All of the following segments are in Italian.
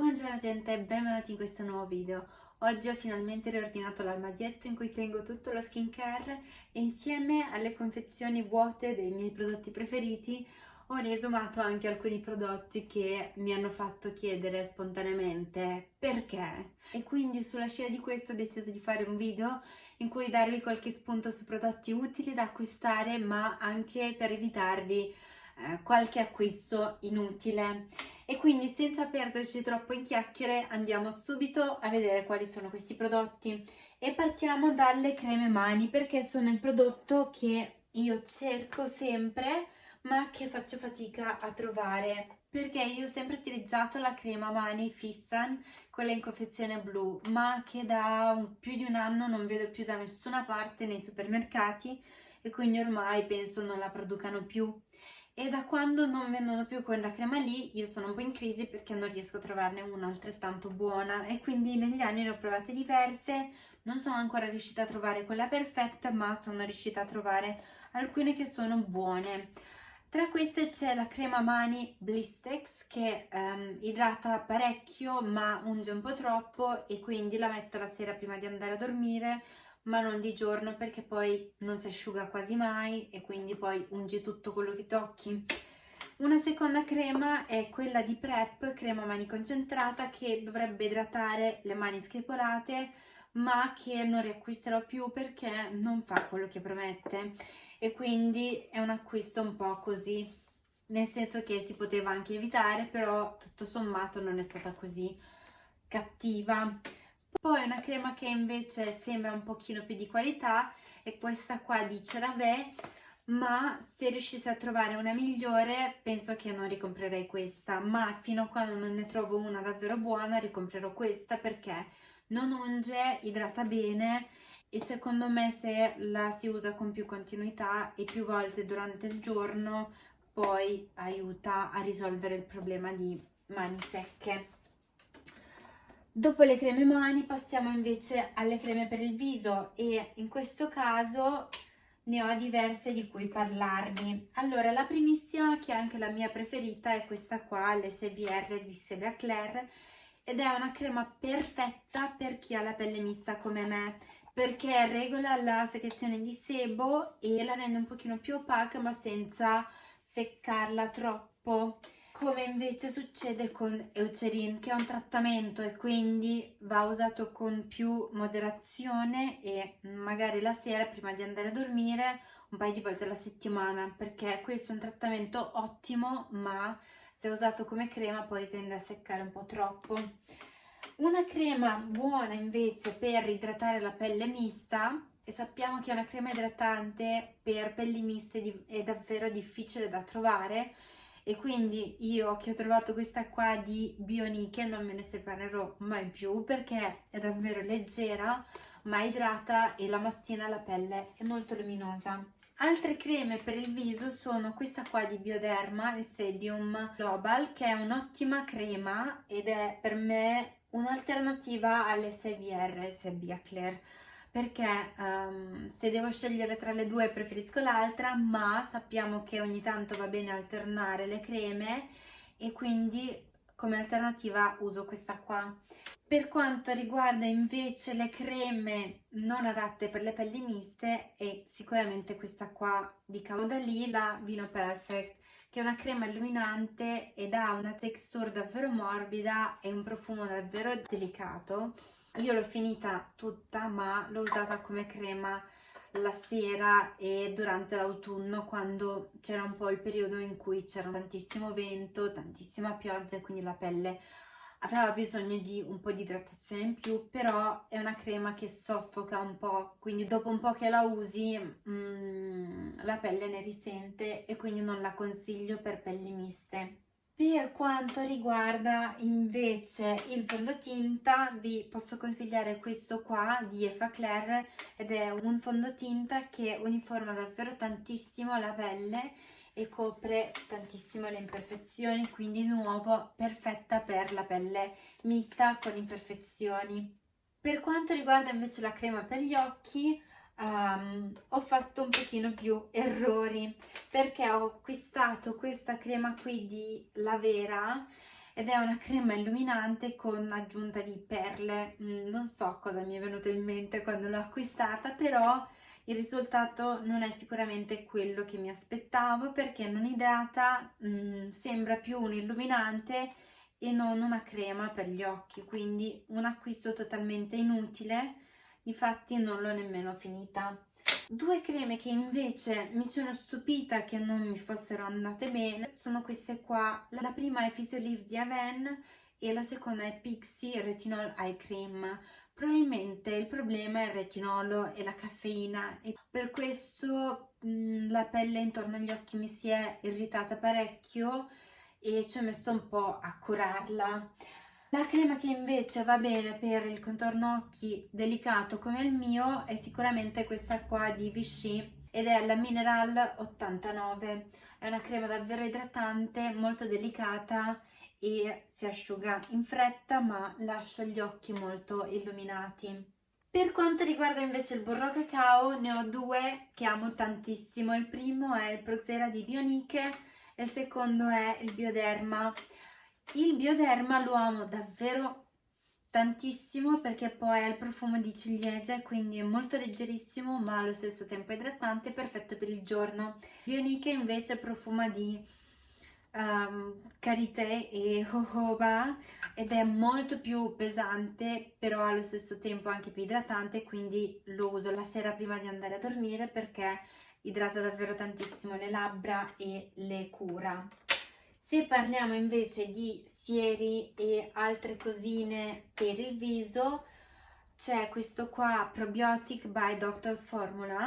Buongiorno gente e benvenuti in questo nuovo video. Oggi ho finalmente riordinato l'armadietto in cui tengo tutto lo skincare e insieme alle confezioni vuote dei miei prodotti preferiti ho riesumato anche alcuni prodotti che mi hanno fatto chiedere spontaneamente perché. E quindi sulla scia di questo ho deciso di fare un video in cui darvi qualche spunto su prodotti utili da acquistare ma anche per evitarvi eh, qualche acquisto inutile e quindi senza perderci troppo in chiacchiere andiamo subito a vedere quali sono questi prodotti. E partiamo dalle creme mani perché sono il prodotto che io cerco sempre ma che faccio fatica a trovare. Perché io ho sempre utilizzato la crema mani Fissan, quella in confezione blu, ma che da più di un anno non vedo più da nessuna parte nei supermercati e quindi ormai penso non la producano più e da quando non vendono più quella crema lì io sono un po' in crisi perché non riesco a trovarne una altrettanto buona e quindi negli anni ne ho provate diverse, non sono ancora riuscita a trovare quella perfetta ma sono riuscita a trovare alcune che sono buone. Tra queste c'è la crema mani Blistex che um, idrata parecchio ma unge un po' troppo e quindi la metto la sera prima di andare a dormire ma non di giorno perché poi non si asciuga quasi mai e quindi poi ungi tutto quello che tocchi. Una seconda crema è quella di Prep, crema mani concentrata, che dovrebbe idratare le mani screpolate, ma che non riacquisterò più perché non fa quello che promette. E quindi è un acquisto un po' così, nel senso che si poteva anche evitare, però tutto sommato non è stata così cattiva. Poi una crema che invece sembra un pochino più di qualità è questa qua di CeraVe, ma se riuscissi a trovare una migliore penso che non ricomprerei questa, ma fino a quando non ne trovo una davvero buona ricomprerò questa perché non unge, idrata bene e secondo me se la si usa con più continuità e più volte durante il giorno poi aiuta a risolvere il problema di mani secche. Dopo le creme mani passiamo invece alle creme per il viso e in questo caso ne ho diverse di cui parlarvi. Allora, la primissima, che è anche la mia preferita, è questa qua, l'SBR di Sevia Claire, ed è una crema perfetta per chi ha la pelle mista come me, perché regola la secrezione di sebo e la rende un pochino più opaca, ma senza seccarla troppo come invece succede con Eucerin che è un trattamento e quindi va usato con più moderazione e magari la sera prima di andare a dormire un paio di volte alla settimana perché questo è un trattamento ottimo ma se usato come crema poi tende a seccare un po' troppo. Una crema buona invece per idratare la pelle mista e sappiamo che una crema idratante per pelli miste è davvero difficile da trovare e quindi io che ho trovato questa qua di Bioniche non me ne separerò mai più perché è davvero leggera ma idrata e la mattina la pelle è molto luminosa. Altre creme per il viso sono questa qua di Bioderma, il Sebium Global, che è un'ottima crema ed è per me un'alternativa alle Sebia Claire perché um, se devo scegliere tra le due preferisco l'altra ma sappiamo che ogni tanto va bene alternare le creme e quindi come alternativa uso questa qua. Per quanto riguarda invece le creme non adatte per le pelli miste è sicuramente questa qua di Caudalie, la Vino Perfect che è una crema illuminante ed ha una texture davvero morbida e un profumo davvero delicato io l'ho finita tutta ma l'ho usata come crema la sera e durante l'autunno quando c'era un po' il periodo in cui c'era tantissimo vento, tantissima pioggia e quindi la pelle aveva bisogno di un po' di idratazione in più però è una crema che soffoca un po' quindi dopo un po' che la usi mm, la pelle ne risente e quindi non la consiglio per pelli miste per quanto riguarda invece il fondotinta vi posso consigliare questo qua di Eva Claire ed è un fondotinta che uniforma davvero tantissimo la pelle e copre tantissimo le imperfezioni quindi nuovo perfetta per la pelle mista con imperfezioni. Per quanto riguarda invece la crema per gli occhi um, ho fatto un pochino più errori perché ho acquistato questa crema qui di La Vera ed è una crema illuminante con aggiunta di perle. Mm, non so cosa mi è venuto in mente quando l'ho acquistata però il risultato non è sicuramente quello che mi aspettavo perché non idrata mm, sembra più un illuminante e non una crema per gli occhi quindi un acquisto totalmente inutile infatti non l'ho nemmeno finita Due creme che invece mi sono stupita che non mi fossero andate bene sono queste qua. La prima è Physiolive di Aven e la seconda è Pixie Retinol Eye Cream. Probabilmente il problema è il retinolo e la caffeina e per questo mh, la pelle intorno agli occhi mi si è irritata parecchio e ci ho messo un po' a curarla. La crema che invece va bene per il contorno occhi delicato come il mio è sicuramente questa qua di Vichy ed è la Mineral 89. È una crema davvero idratante, molto delicata e si asciuga in fretta ma lascia gli occhi molto illuminati. Per quanto riguarda invece il burro cacao ne ho due che amo tantissimo. Il primo è il Proxera di Bioniche e il secondo è il Bioderma il bioderma lo amo davvero tantissimo perché poi ha il profumo di ciliegia quindi è molto leggerissimo ma allo stesso tempo idratante perfetto per il giorno. Bioniche invece profuma di um, karité e jojoba ed è molto più pesante però allo stesso tempo anche più idratante quindi lo uso la sera prima di andare a dormire perché idrata davvero tantissimo le labbra e le cura se parliamo invece di sieri e altre cosine per il viso, c'è questo qua Probiotic by Doctor's Formula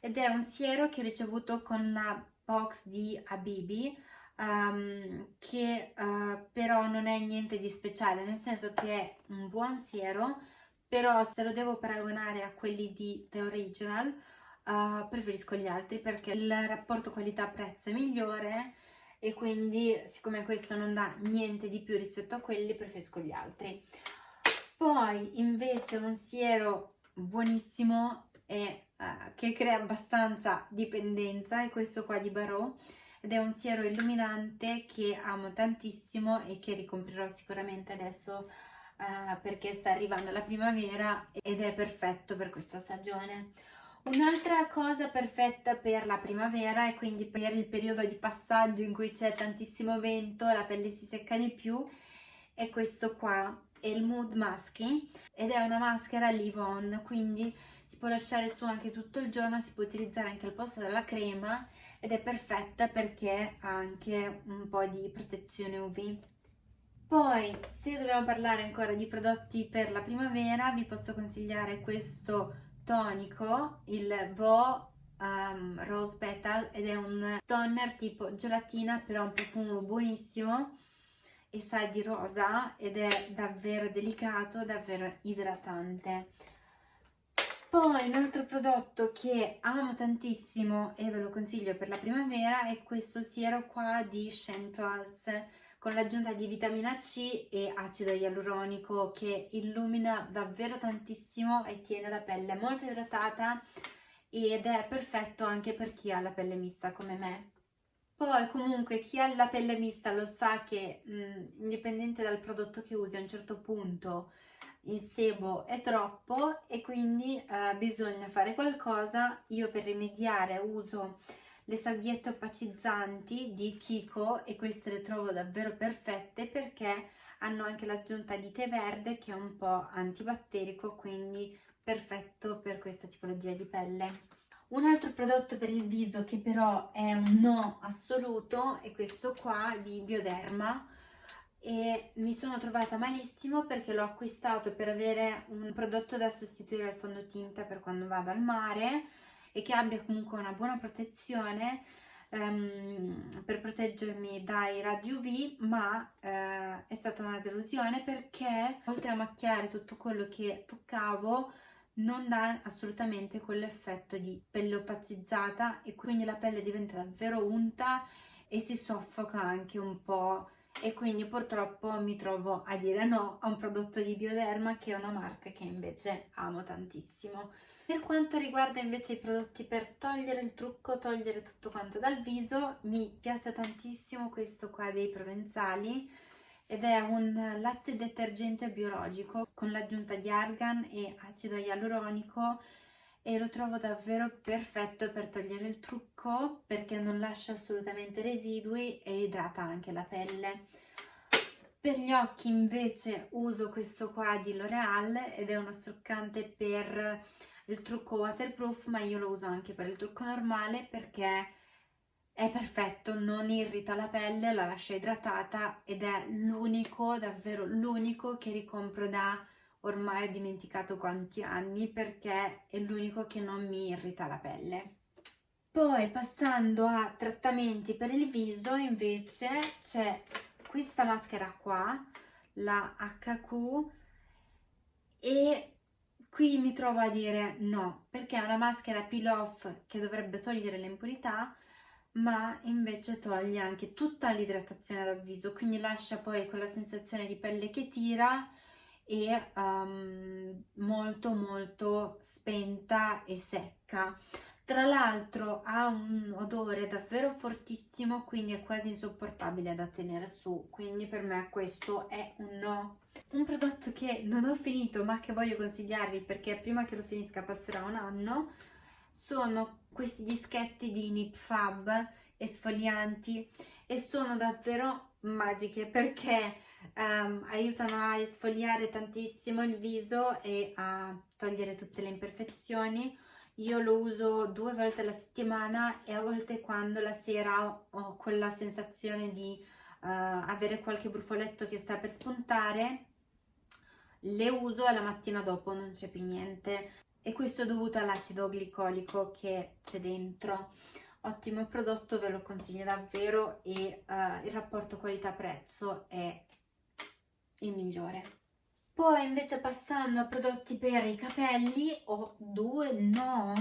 ed è un siero che ho ricevuto con la box di Abibi um, che uh, però non è niente di speciale, nel senso che è un buon siero, però se lo devo paragonare a quelli di The Original uh, preferisco gli altri perché il rapporto qualità-prezzo è migliore e quindi siccome questo non dà niente di più rispetto a quelli preferisco gli altri. Poi invece un siero buonissimo e uh, che crea abbastanza dipendenza è questo qua di Barreau ed è un siero illuminante che amo tantissimo e che ricomprirò sicuramente adesso uh, perché sta arrivando la primavera ed è perfetto per questa stagione Un'altra cosa perfetta per la primavera e quindi per il periodo di passaggio in cui c'è tantissimo vento, la pelle si secca di più, è questo qua, è il Mood Musky ed è una maschera Live quindi si può lasciare su anche tutto il giorno, si può utilizzare anche al posto della crema ed è perfetta perché ha anche un po' di protezione UV. Poi, se dobbiamo parlare ancora di prodotti per la primavera, vi posso consigliare questo tonico, il Vo um, Rose Petal ed è un toner tipo gelatina però un profumo buonissimo e sa di rosa ed è davvero delicato, davvero idratante. Poi un altro prodotto che amo tantissimo e ve lo consiglio per la primavera è questo siero qua di Chantoise con l'aggiunta di vitamina C e acido ialuronico che illumina davvero tantissimo e tiene la pelle molto idratata ed è perfetto anche per chi ha la pelle mista come me. Poi comunque chi ha la pelle mista lo sa che mh, indipendente dal prodotto che usi a un certo punto il sebo è troppo e quindi eh, bisogna fare qualcosa. Io per rimediare uso le salviette opacizzanti di Kiko e queste le trovo davvero perfette perché hanno anche l'aggiunta di tè verde che è un po' antibatterico quindi perfetto per questa tipologia di pelle. Un altro prodotto per il viso che però è un no assoluto è questo qua di Bioderma e mi sono trovata malissimo perché l'ho acquistato per avere un prodotto da sostituire al fondotinta per quando vado al mare e che abbia comunque una buona protezione um, per proteggermi dai raggi UV ma uh, è stata una delusione perché oltre a macchiare tutto quello che toccavo non dà assolutamente quell'effetto di pelle opacizzata e quindi la pelle diventa davvero unta e si soffoca anche un po' e quindi purtroppo mi trovo a dire no a un prodotto di Bioderma che è una marca che invece amo tantissimo. Per quanto riguarda invece i prodotti per togliere il trucco, togliere tutto quanto dal viso, mi piace tantissimo questo qua dei provenzali ed è un latte detergente biologico con l'aggiunta di argan e acido ialuronico e lo trovo davvero perfetto per togliere il trucco perché non lascia assolutamente residui e idrata anche la pelle. Per gli occhi invece uso questo qua di L'Oreal ed è uno struccante per il trucco waterproof ma io lo uso anche per il trucco normale perché è perfetto, non irrita la pelle, la lascia idratata ed è l'unico, davvero l'unico che ricompro da ormai ho dimenticato quanti anni perché è l'unico che non mi irrita la pelle. Poi passando a trattamenti per il viso invece c'è questa maschera qua, la HQ e qui mi trovo a dire no perché è una maschera peel off che dovrebbe togliere le impurità ma invece toglie anche tutta l'idratazione dal viso, quindi lascia poi quella sensazione di pelle che tira e um, molto molto spenta e secca. Tra l'altro ha un odore davvero fortissimo, quindi è quasi insopportabile da tenere su, quindi per me questo è un no. Un prodotto che non ho finito ma che voglio consigliarvi perché prima che lo finisca passerà un anno, sono questi dischetti di Nip Fab esfolianti e sono davvero magiche perché um, aiutano a esfoliare tantissimo il viso e a togliere tutte le imperfezioni. Io lo uso due volte alla settimana e a volte quando la sera ho quella sensazione di uh, avere qualche brufoletto che sta per spuntare le uso e la mattina dopo non c'è più niente. E questo è dovuto all'acido glicolico che c'è dentro. Ottimo prodotto ve lo consiglio davvero e uh, il rapporto qualità-prezzo è il migliore. Poi invece passando a prodotti per i capelli ho due no.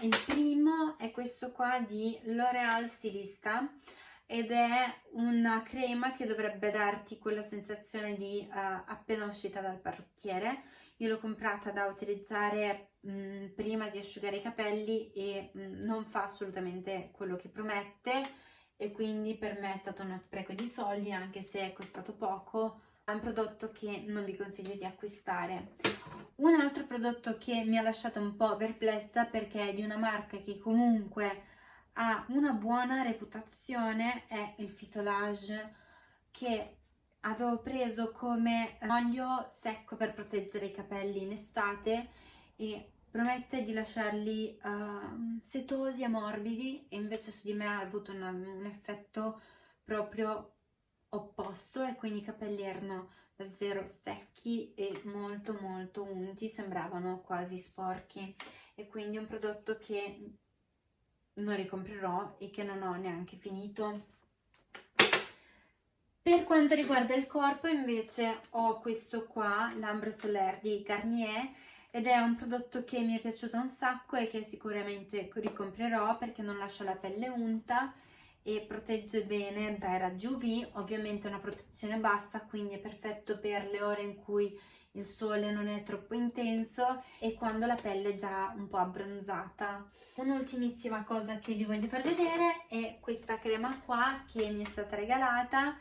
Il primo è questo qua di L'Oreal Stilista ed è una crema che dovrebbe darti quella sensazione di uh, appena uscita dal parrucchiere. Io l'ho comprata da utilizzare mh, mm, prima di asciugare i capelli e mh, mm, non fa assolutamente quello che promette e quindi per me è stato uno spreco di soldi anche se è costato poco un prodotto che non vi consiglio di acquistare. Un altro prodotto che mi ha lasciato un po' perplessa perché è di una marca che comunque ha una buona reputazione è il Fitolage che avevo preso come olio secco per proteggere i capelli in estate e promette di lasciarli uh, setosi e morbidi e invece su di me ha avuto una, un effetto proprio opposto e quindi i capelli erano davvero secchi e molto molto unti, sembravano quasi sporchi. E quindi un prodotto che non ricomprerò e che non ho neanche finito. Per quanto riguarda il corpo invece ho questo qua, l'Ambre Solaire di Garnier ed è un prodotto che mi è piaciuto un sacco e che sicuramente ricomprerò perché non lascia la pelle unta e protegge bene dai raggi UV, ovviamente una protezione bassa quindi è perfetto per le ore in cui il sole non è troppo intenso e quando la pelle è già un po' abbronzata. Un'ultimissima cosa che vi voglio far vedere è questa crema qua che mi è stata regalata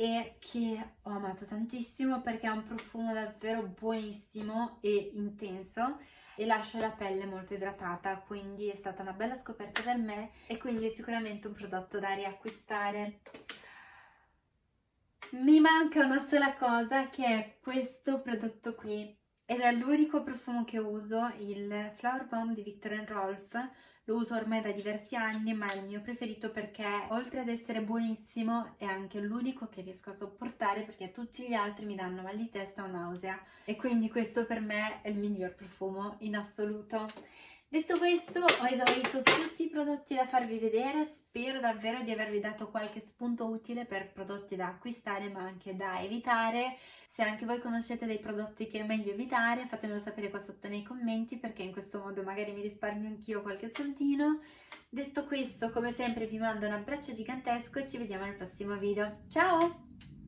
e che ho amato tantissimo perché ha un profumo davvero buonissimo e intenso e lascia la pelle molto idratata quindi è stata una bella scoperta per me e quindi è sicuramente un prodotto da riacquistare. Mi manca una sola cosa che è questo prodotto qui ed è l'unico profumo che uso, il Flower Bomb di Victor Rolf lo uso ormai da diversi anni ma è il mio preferito perché oltre ad essere buonissimo è anche l'unico che riesco a sopportare perché tutti gli altri mi danno mal di testa o nausea e quindi questo per me è il miglior profumo in assoluto. Detto questo ho esaurito tutti i prodotti da farvi vedere, spero davvero di avervi dato qualche spunto utile per prodotti da acquistare ma anche da evitare. Se anche voi conoscete dei prodotti che è meglio evitare fatemelo sapere qua sotto nei commenti perché in questo modo magari mi risparmio anch'io qualche soldino. Detto questo come sempre vi mando un abbraccio gigantesco e ci vediamo nel prossimo video. Ciao!